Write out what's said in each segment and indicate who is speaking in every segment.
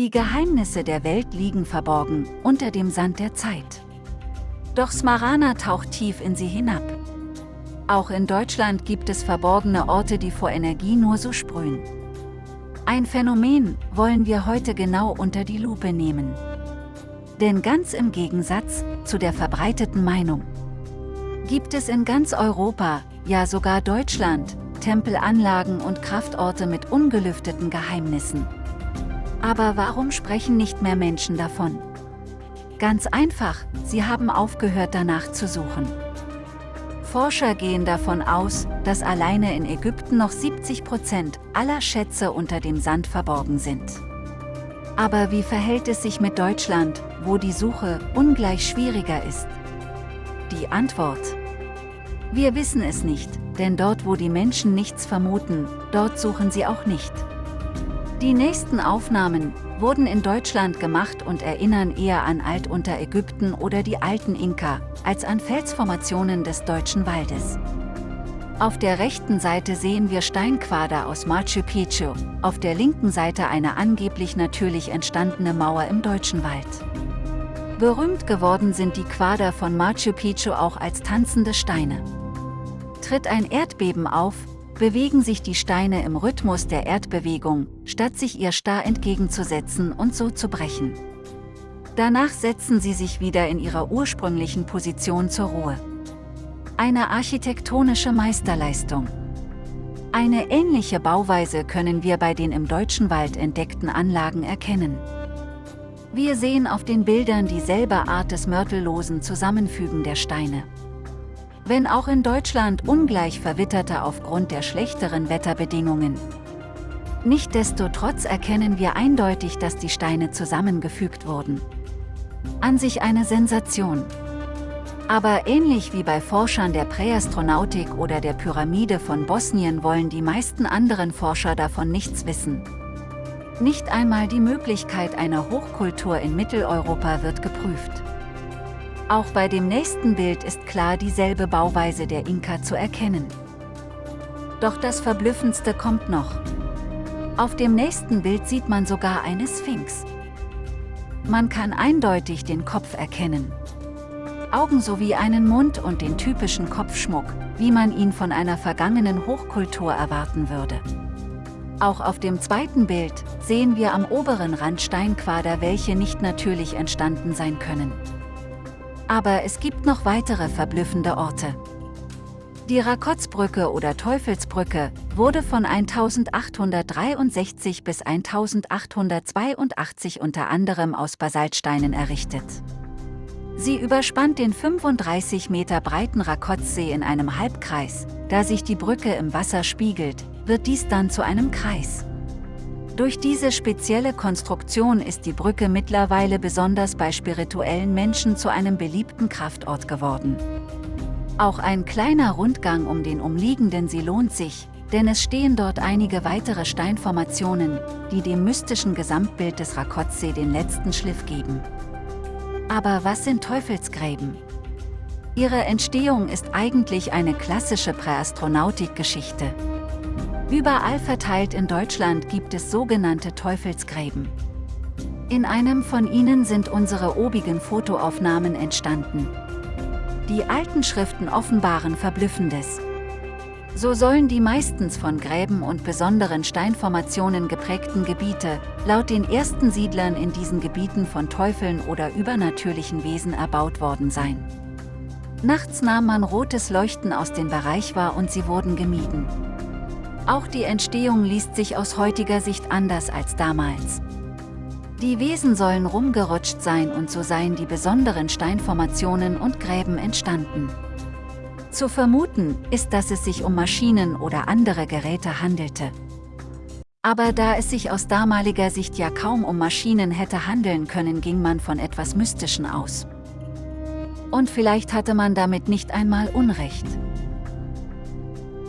Speaker 1: Die Geheimnisse der Welt liegen verborgen unter dem Sand der Zeit. Doch Smarana taucht tief in sie hinab. Auch in Deutschland gibt es verborgene Orte, die vor Energie nur so sprühen. Ein Phänomen wollen wir heute genau unter die Lupe nehmen. Denn ganz im Gegensatz zu der verbreiteten Meinung gibt es in ganz Europa, ja sogar Deutschland, Tempelanlagen und Kraftorte mit ungelüfteten Geheimnissen. Aber warum sprechen nicht mehr Menschen davon? Ganz einfach, sie haben aufgehört danach zu suchen. Forscher gehen davon aus, dass alleine in Ägypten noch 70 Prozent aller Schätze unter dem Sand verborgen sind. Aber wie verhält es sich mit Deutschland, wo die Suche ungleich schwieriger ist? Die Antwort. Wir wissen es nicht, denn dort wo die Menschen nichts vermuten, dort suchen sie auch nicht. Die nächsten Aufnahmen wurden in Deutschland gemacht und erinnern eher an Altunterägypten oder die alten Inka, als an Felsformationen des deutschen Waldes. Auf der rechten Seite sehen wir Steinquader aus Machu Picchu, auf der linken Seite eine angeblich natürlich entstandene Mauer im deutschen Wald. Berühmt geworden sind die Quader von Machu Picchu auch als tanzende Steine. Tritt ein Erdbeben auf, bewegen sich die Steine im Rhythmus der Erdbewegung, statt sich ihr starr entgegenzusetzen und so zu brechen. Danach setzen sie sich wieder in ihrer ursprünglichen Position zur Ruhe. Eine architektonische Meisterleistung. Eine ähnliche Bauweise können wir bei den im deutschen Wald entdeckten Anlagen erkennen. Wir sehen auf den Bildern dieselbe Art des mörtellosen Zusammenfügen der Steine. Wenn auch in Deutschland ungleich verwitterte aufgrund der schlechteren Wetterbedingungen. Nichtsdestotrotz erkennen wir eindeutig, dass die Steine zusammengefügt wurden. An sich eine Sensation. Aber ähnlich wie bei Forschern der Präastronautik oder der Pyramide von Bosnien wollen die meisten anderen Forscher davon nichts wissen. Nicht einmal die Möglichkeit einer Hochkultur in Mitteleuropa wird geprüft. Auch bei dem nächsten Bild ist klar dieselbe Bauweise der Inka zu erkennen. Doch das Verblüffendste kommt noch. Auf dem nächsten Bild sieht man sogar eine Sphinx. Man kann eindeutig den Kopf erkennen. Augen sowie einen Mund und den typischen Kopfschmuck, wie man ihn von einer vergangenen Hochkultur erwarten würde. Auch auf dem zweiten Bild sehen wir am oberen Rand Steinquader, welche nicht natürlich entstanden sein können. Aber es gibt noch weitere verblüffende Orte. Die Rakotzbrücke oder Teufelsbrücke wurde von 1863 bis 1882 unter anderem aus Basaltsteinen errichtet. Sie überspannt den 35 Meter breiten Rakotzsee in einem Halbkreis. Da sich die Brücke im Wasser spiegelt, wird dies dann zu einem Kreis. Durch diese spezielle Konstruktion ist die Brücke mittlerweile besonders bei spirituellen Menschen zu einem beliebten Kraftort geworden. Auch ein kleiner Rundgang um den umliegenden See lohnt sich, denn es stehen dort einige weitere Steinformationen, die dem mystischen Gesamtbild des Rakotsee den letzten Schliff geben. Aber was sind Teufelsgräben? Ihre Entstehung ist eigentlich eine klassische Präastronautik-Geschichte. Überall verteilt in Deutschland gibt es sogenannte Teufelsgräben. In einem von ihnen sind unsere obigen Fotoaufnahmen entstanden. Die alten Schriften offenbaren Verblüffendes. So sollen die meistens von Gräben und besonderen Steinformationen geprägten Gebiete, laut den ersten Siedlern in diesen Gebieten von Teufeln oder übernatürlichen Wesen erbaut worden sein. Nachts nahm man rotes Leuchten aus dem Bereich wahr und sie wurden gemieden. Auch die Entstehung liest sich aus heutiger Sicht anders als damals. Die Wesen sollen rumgerutscht sein und so seien die besonderen Steinformationen und Gräben entstanden. Zu vermuten ist, dass es sich um Maschinen oder andere Geräte handelte. Aber da es sich aus damaliger Sicht ja kaum um Maschinen hätte handeln können, ging man von etwas Mystischen aus. Und vielleicht hatte man damit nicht einmal Unrecht.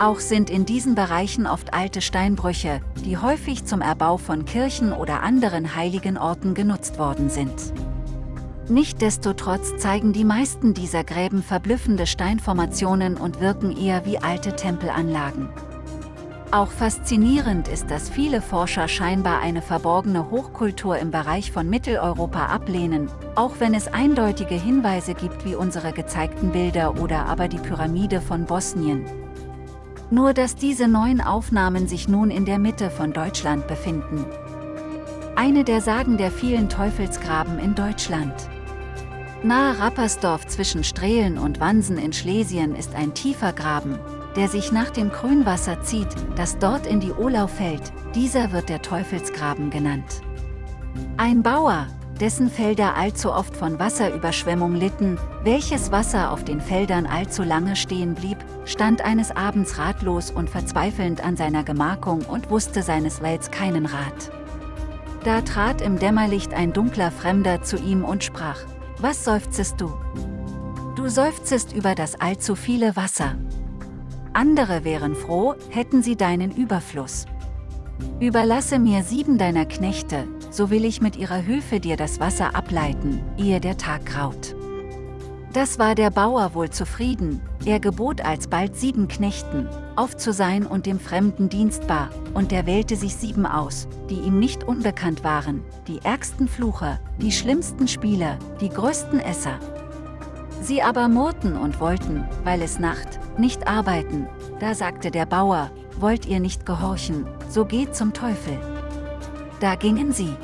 Speaker 1: Auch sind in diesen Bereichen oft alte Steinbrüche, die häufig zum Erbau von Kirchen oder anderen heiligen Orten genutzt worden sind. Nichtsdestotrotz zeigen die meisten dieser Gräben verblüffende Steinformationen und wirken eher wie alte Tempelanlagen. Auch faszinierend ist, dass viele Forscher scheinbar eine verborgene Hochkultur im Bereich von Mitteleuropa ablehnen, auch wenn es eindeutige Hinweise gibt wie unsere gezeigten Bilder oder aber die Pyramide von Bosnien. Nur dass diese neuen Aufnahmen sich nun in der Mitte von Deutschland befinden. Eine der Sagen der vielen Teufelsgraben in Deutschland. Nahe Rappersdorf zwischen Strehlen und Wansen in Schlesien ist ein tiefer Graben, der sich nach dem Grünwasser zieht, das dort in die Olau fällt, dieser wird der Teufelsgraben genannt. Ein Bauer, dessen Felder allzu oft von Wasserüberschwemmung litten, welches Wasser auf den Feldern allzu lange stehen blieb, stand eines Abends ratlos und verzweifelnd an seiner Gemarkung und wusste seines Welts keinen Rat. Da trat im Dämmerlicht ein dunkler Fremder zu ihm und sprach, Was seufzest du? Du seufzest über das allzu viele Wasser, andere wären froh, hätten sie deinen Überfluss. Überlasse mir sieben deiner Knechte, so will ich mit ihrer Hilfe dir das Wasser ableiten, ehe der Tag graut. Das war der Bauer wohl zufrieden, er gebot alsbald sieben Knechten, auf zu sein und dem Fremden dienstbar, und er wählte sich sieben aus, die ihm nicht unbekannt waren, die ärgsten Flucher, die schlimmsten Spieler, die größten Esser. Sie aber murrten und wollten, weil es Nacht, nicht arbeiten. Da sagte der Bauer, wollt ihr nicht gehorchen, so geht zum Teufel. Da gingen sie.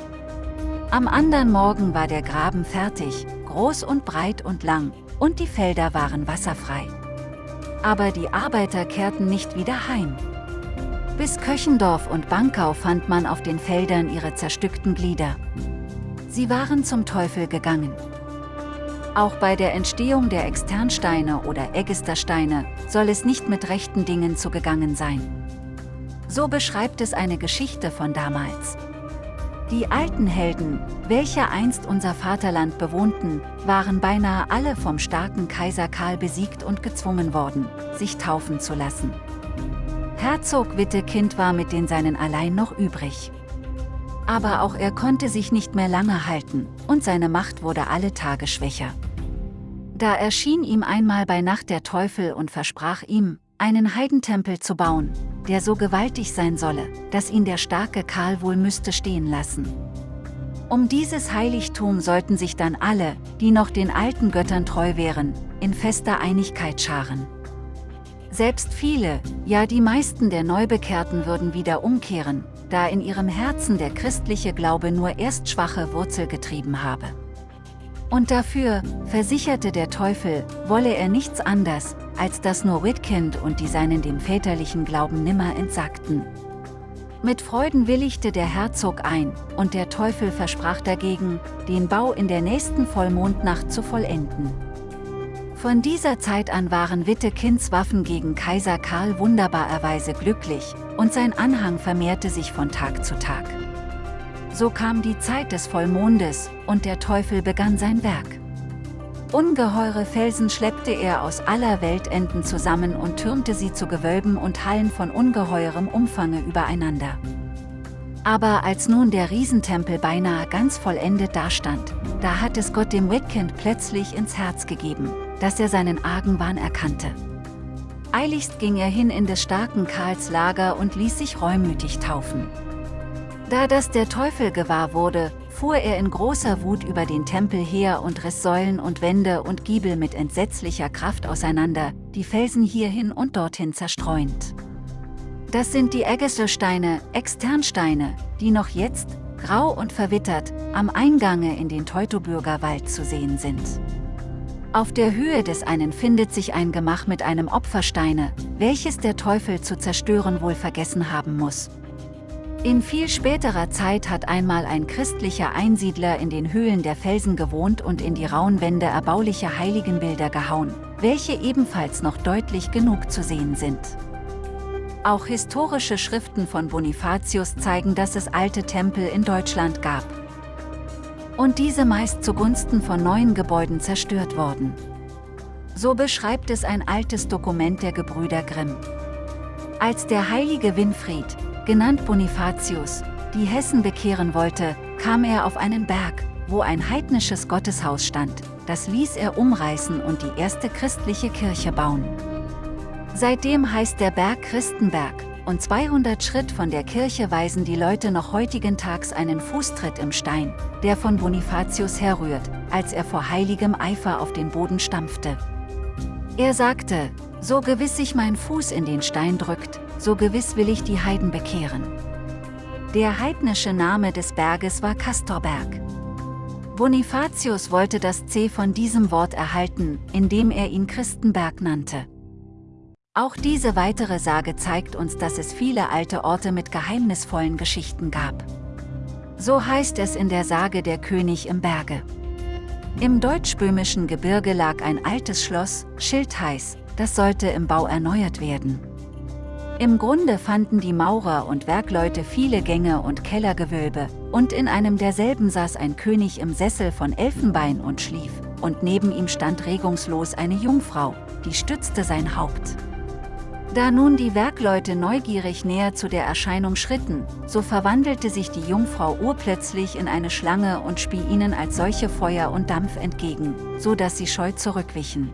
Speaker 1: Am andern Morgen war der Graben fertig, groß und breit und lang, und die Felder waren wasserfrei. Aber die Arbeiter kehrten nicht wieder heim. Bis Köchendorf und Bankau fand man auf den Feldern ihre zerstückten Glieder. Sie waren zum Teufel gegangen. Auch bei der Entstehung der Externsteine oder Eggestersteine soll es nicht mit rechten Dingen zugegangen sein. So beschreibt es eine Geschichte von damals. Die alten Helden, welche einst unser Vaterland bewohnten, waren beinahe alle vom starken Kaiser Karl besiegt und gezwungen worden, sich taufen zu lassen. Herzog Wittekind war mit den Seinen allein noch übrig. Aber auch er konnte sich nicht mehr lange halten, und seine Macht wurde alle Tage schwächer. Da erschien ihm einmal bei Nacht der Teufel und versprach ihm, einen Heidentempel zu bauen, der so gewaltig sein solle, dass ihn der starke Karl wohl müsste stehen lassen. Um dieses Heiligtum sollten sich dann alle, die noch den alten Göttern treu wären, in fester Einigkeit scharen. Selbst viele, ja die meisten der Neubekehrten würden wieder umkehren, da in ihrem Herzen der christliche Glaube nur erst schwache Wurzel getrieben habe. Und dafür, versicherte der Teufel, wolle er nichts anders, als dass nur Whitkind und die Seinen dem väterlichen Glauben nimmer entsagten. Mit Freuden willigte der Herzog ein, und der Teufel versprach dagegen, den Bau in der nächsten Vollmondnacht zu vollenden. Von dieser Zeit an waren Wittekinds Waffen gegen Kaiser Karl wunderbarerweise glücklich, und sein Anhang vermehrte sich von Tag zu Tag. So kam die Zeit des Vollmondes, und der Teufel begann sein Werk. Ungeheure Felsen schleppte er aus aller Weltenden zusammen und türmte sie zu Gewölben und Hallen von ungeheurem Umfange übereinander. Aber als nun der Riesentempel beinahe ganz vollendet dastand, da hat es Gott dem Whitkind plötzlich ins Herz gegeben, dass er seinen argen Wahn erkannte. Eiligst ging er hin in des starken Karls Lager und ließ sich reumütig taufen. Da das der Teufel gewahr wurde, fuhr er in großer Wut über den Tempel her und riss Säulen und Wände und Giebel mit entsetzlicher Kraft auseinander, die Felsen hierhin und dorthin zerstreuend. Das sind die Eggeselsteine, Externsteine, die noch jetzt, grau und verwittert, am Eingange in den Teutoburger Wald zu sehen sind. Auf der Höhe des einen findet sich ein Gemach mit einem Opfersteine, welches der Teufel zu zerstören wohl vergessen haben muss, in viel späterer Zeit hat einmal ein christlicher Einsiedler in den Höhlen der Felsen gewohnt und in die rauen Wände erbauliche Heiligenbilder gehauen, welche ebenfalls noch deutlich genug zu sehen sind. Auch historische Schriften von Bonifatius zeigen, dass es alte Tempel in Deutschland gab. Und diese meist zugunsten von neuen Gebäuden zerstört wurden. So beschreibt es ein altes Dokument der Gebrüder Grimm. Als der heilige Winfried, genannt Bonifatius, die Hessen bekehren wollte, kam er auf einen Berg, wo ein heidnisches Gotteshaus stand, das ließ er umreißen und die erste christliche Kirche bauen. Seitdem heißt der Berg Christenberg, und 200 Schritt von der Kirche weisen die Leute noch heutigen Tags einen Fußtritt im Stein, der von Bonifatius herrührt, als er vor heiligem Eifer auf den Boden stampfte. Er sagte, so gewiss sich mein Fuß in den Stein drückt, so gewiss will ich die Heiden bekehren. Der heidnische Name des Berges war Castorberg. Bonifatius wollte das C von diesem Wort erhalten, indem er ihn Christenberg nannte. Auch diese weitere Sage zeigt uns, dass es viele alte Orte mit geheimnisvollen Geschichten gab. So heißt es in der Sage Der König im Berge. Im deutsch-böhmischen Gebirge lag ein altes Schloss, Schildheiß, das sollte im Bau erneuert werden. Im Grunde fanden die Maurer und Werkleute viele Gänge und Kellergewölbe, und in einem derselben saß ein König im Sessel von Elfenbein und schlief, und neben ihm stand regungslos eine Jungfrau, die stützte sein Haupt. Da nun die Werkleute neugierig näher zu der Erscheinung schritten, so verwandelte sich die Jungfrau urplötzlich in eine Schlange und spie ihnen als solche Feuer und Dampf entgegen, so dass sie scheu zurückwichen.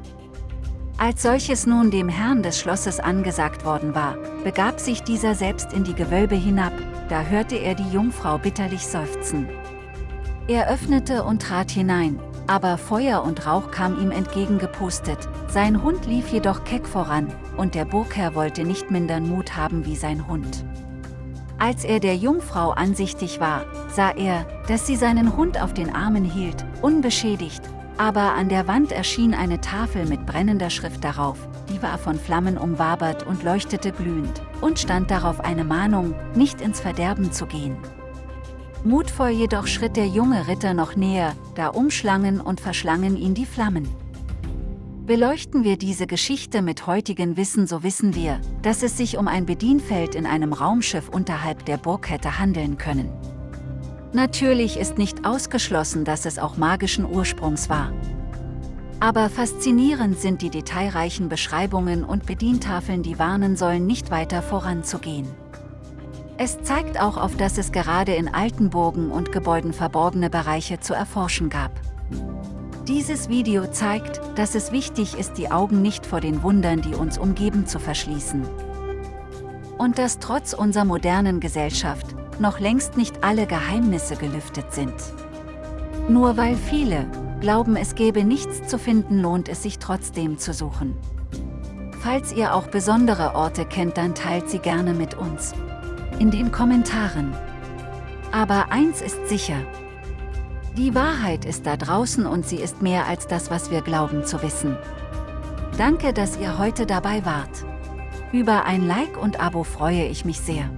Speaker 1: Als solches nun dem Herrn des Schlosses angesagt worden war, begab sich dieser selbst in die Gewölbe hinab, da hörte er die Jungfrau bitterlich seufzen. Er öffnete und trat hinein, aber Feuer und Rauch kam ihm entgegengepustet, sein Hund lief jedoch keck voran, und der Burgherr wollte nicht mindern Mut haben wie sein Hund. Als er der Jungfrau ansichtig war, sah er, dass sie seinen Hund auf den Armen hielt, unbeschädigt, aber an der Wand erschien eine Tafel mit brennender Schrift darauf, die war von Flammen umwabert und leuchtete glühend, und stand darauf eine Mahnung, nicht ins Verderben zu gehen. Mutvoll jedoch schritt der junge Ritter noch näher, da umschlangen und verschlangen ihn die Flammen. Beleuchten wir diese Geschichte mit heutigen Wissen so wissen wir, dass es sich um ein Bedienfeld in einem Raumschiff unterhalb der Burg hätte handeln können. Natürlich ist nicht ausgeschlossen, dass es auch magischen Ursprungs war. Aber faszinierend sind die detailreichen Beschreibungen und Bedientafeln die warnen sollen nicht weiter voranzugehen. Es zeigt auch auf, dass es gerade in alten Burgen und Gebäuden verborgene Bereiche zu erforschen gab. Dieses Video zeigt, dass es wichtig ist, die Augen nicht vor den Wundern, die uns umgeben, zu verschließen. Und dass trotz unserer modernen Gesellschaft noch längst nicht alle Geheimnisse gelüftet sind. Nur weil viele glauben, es gäbe nichts zu finden, lohnt es sich trotzdem zu suchen. Falls ihr auch besondere Orte kennt, dann teilt sie gerne mit uns in den Kommentaren. Aber eins ist sicher. Die Wahrheit ist da draußen und sie ist mehr als das, was wir glauben zu wissen. Danke, dass ihr heute dabei wart. Über ein Like und Abo freue ich mich sehr.